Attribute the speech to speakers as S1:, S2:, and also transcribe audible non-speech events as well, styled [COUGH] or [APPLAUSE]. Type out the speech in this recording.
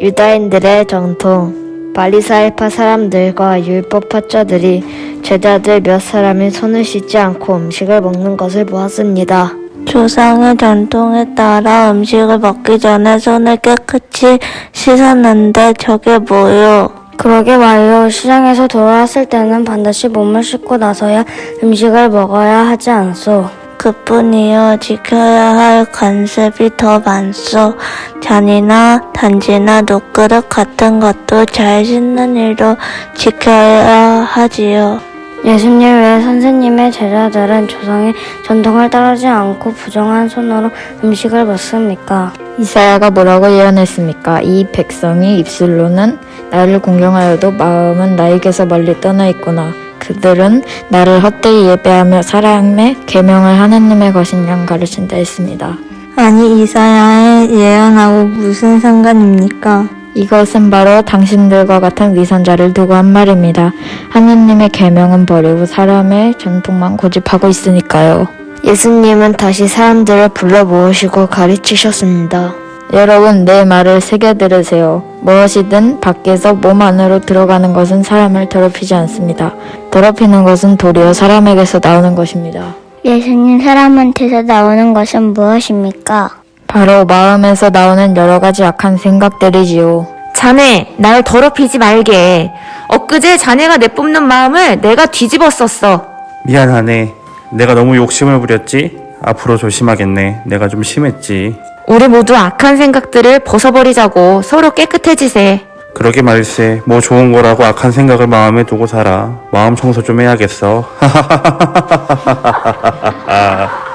S1: 유다인들의 전통 바리사이파 사람들과 율법학자들이 제자들 몇 사람이 손을 씻지 않고 음식을 먹는 것을 보았습니다.
S2: 조상의 전통에 따라 음식을 먹기 전에 손을 깨끗이 씻었는데 저게 뭐요?
S3: 그러게 말이요. 시장에서 돌아왔을 때는 반드시 몸을 씻고 나서야 음식을 먹어야 하지 않소.
S2: 그뿐이요. 지켜야 할 관습이 더 많소. 잔이나 단지나 녹그릇 같은 것도 잘 씻는 일도 지켜야 하지요.
S3: 예수님 외 선생님의 제자들은 조상의 전통을 따르지 않고 부정한 손으로 음식을 먹습니까?
S4: 이사야가 뭐라고 예언했습니까? 이 백성이 입술로는 나를 공경하여도 마음은 나에게서 멀리 떠나 있구나. 그들은 나를 헛되이 예배하며 사랑의 계명을 하나님의 것인 양 가르친다 했습니다.
S2: 아니 이사야의 예언하고 무슨 상관입니까?
S4: 이것은 바로 당신들과 같은 위선자를 두고 한 말입니다. 하나님의 계명은 버리고 사람의 전통만 고집하고 있으니까요.
S1: 예수님은 다시 사람들을 불러 모으시고 가르치셨습니다.
S4: 여러분 내 말을 새겨 들으세요. 무엇이든 밖에서 몸 안으로 들어가는 것은 사람을 더럽히지 않습니다. 더럽히는 것은 도리어 사람에게서 나오는 것입니다.
S3: 예수님 사람한테서 나오는 것은 무엇입니까?
S4: 바로 마음에서 나오는 여러 가지 악한 생각들이지요.
S5: 자네, 날 더럽히지 말게. 엊그제 자네가 내뿜는 마음을 내가 뒤집었었어.
S6: 미안하네. 내가 너무 욕심을 부렸지? 앞으로 조심하겠네. 내가 좀 심했지.
S5: 우리 모두 악한 생각들을 벗어버리자고 서로 깨끗해지세.
S6: 그러게 말세. 뭐 좋은 거라고 악한 생각을 마음에 두고 살아. 마음 청소 좀 해야겠어. [LAUGHS]